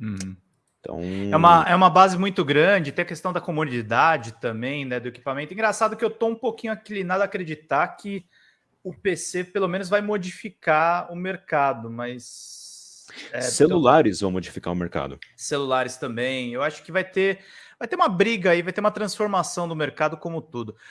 Uhum. Então... É, uma, é uma base muito grande, tem a questão da comodidade também, né, do equipamento. Engraçado que eu tô um pouquinho inclinado a acreditar que o PC pelo menos vai modificar o mercado, mas... É, então Celulares vão modificar o mercado. Celulares também. Eu acho que vai ter vai ter uma briga aí, vai ter uma transformação do mercado como tudo.